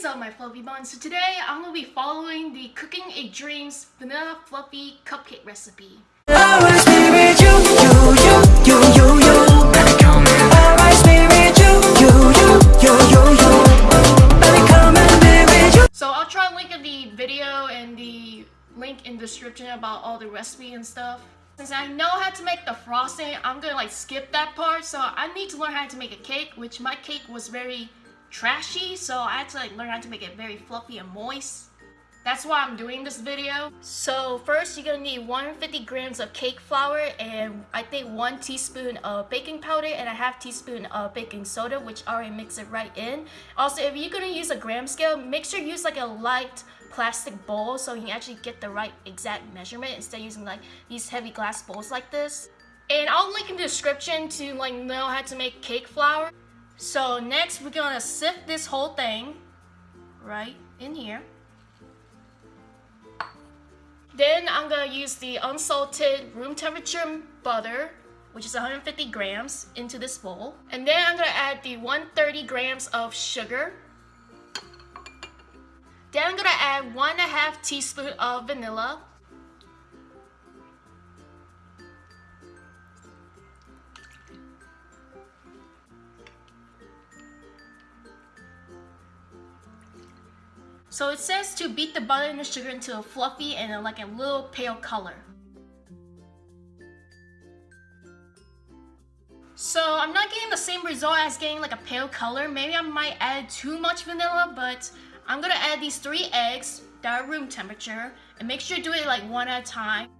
is up my fluffy buns? So today I'm to be following the Cooking a Dreams Vanilla Fluffy Cupcake recipe. So I'll try to link in the video and the link in the description about all the recipe and stuff. Since I know how to make the frosting, I'm gonna like skip that part. So I need to learn how to make a cake, which my cake was very trashy, so I had to like learn how to make it very fluffy and moist. That's why I'm doing this video. So first you're gonna need 150 grams of cake flour and I think one teaspoon of baking powder and a half teaspoon of baking soda which already mix it right in. Also if you're gonna use a gram scale, make sure you use like a light plastic bowl so you can actually get the right exact measurement instead of using like these heavy glass bowls like this. And I'll link in the description to like know how to make cake flour. So next we're gonna sift this whole thing right in here. Then I'm gonna use the unsalted room temperature butter, which is 150 grams, into this bowl. And then I'm gonna add the 130 grams of sugar. Then I'm gonna add one and a half teaspoon of vanilla. So it says to beat the butter and the sugar into a fluffy and a, like a little pale color. So I'm not getting the same result as getting like a pale color. Maybe I might add too much vanilla, but I'm gonna add these three eggs that are room temperature and make sure to do it like one at a time.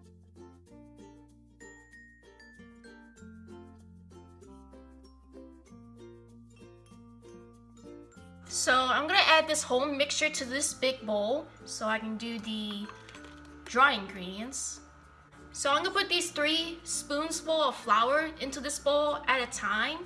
So I'm gonna add this whole mixture to this big bowl so I can do the dry ingredients. So I'm gonna put these three spoonsful of flour into this bowl at a time.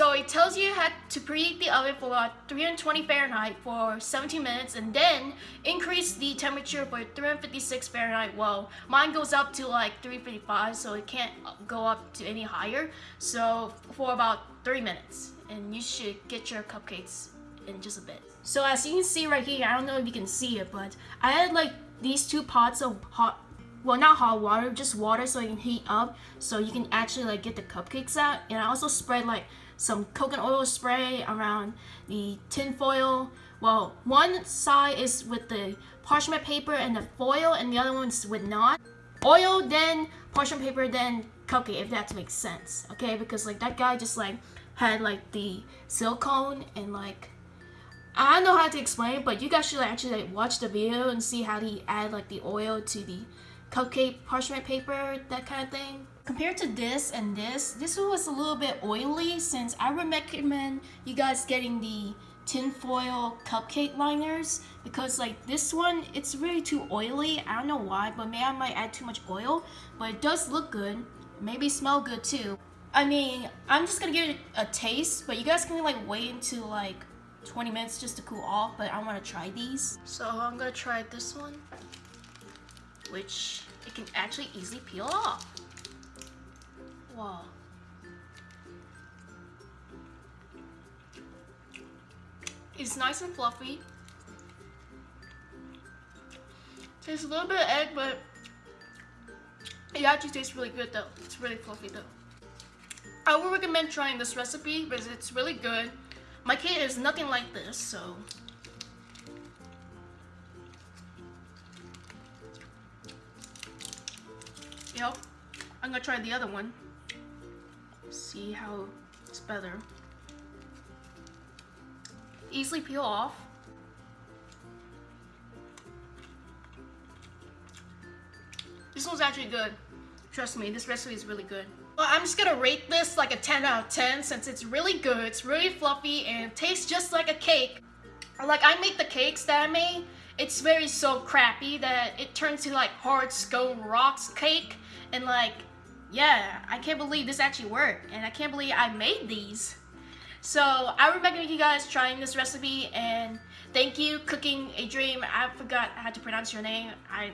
So it tells you how to preheat the oven for about 320 Fahrenheit for 17 minutes and then increase the temperature for 356 Fahrenheit. Well, mine goes up to like 355 so it can't go up to any higher. So for about 3 minutes and you should get your cupcakes in just a bit. So as you can see right here, I don't know if you can see it, but I had like these two pots of hot well not hot water just water so it can heat up so you can actually like get the cupcakes out and I also spread like some coconut oil spray around the tin foil. Well, one side is with the parchment paper and the foil, and the other one's with not. Oil, then parchment paper, then cupcake, if that makes sense. Okay, because like that guy just like had like the silicone and like I don't know how to explain but you guys should like, actually like watch the video and see how he add like the oil to the cupcake parchment paper, that kind of thing. Compared to this and this, this one was a little bit oily since I would recommend you guys getting the tinfoil cupcake liners because like this one, it's really too oily. I don't know why, but maybe I might add too much oil, but it does look good. Maybe smell good too. I mean, I'm just gonna give it a taste, but you guys can like wait until like 20 minutes just to cool off, but I wanna try these. So I'm gonna try this one which it can actually easily peel off. Wow. It's nice and fluffy. Tastes a little bit of egg, but it actually tastes really good though. It's really fluffy though. I would recommend trying this recipe because it's really good. My cake is nothing like this, so Yep. I'm gonna try the other one. See how it's better. Easily peel off. This one's actually good. Trust me, this recipe is really good. Well, I'm just gonna rate this like a 10 out of 10 since it's really good, it's really fluffy, and tastes just like a cake. Like, I make the cakes that I made, it's very so crappy that it turns to like hard scone rocks cake and like yeah i can't believe this actually worked and i can't believe i made these So I recommend you guys trying this recipe and thank you cooking a dream. I forgot how to pronounce your name. I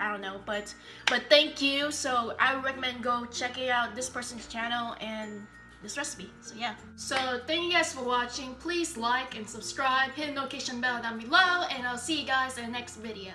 I don't know, but but thank you. So I recommend go checking out this person's channel and this recipe. So yeah. So thank you guys for watching. Please like and subscribe. Hit the notification bell down below and i'll see you guys in the next video.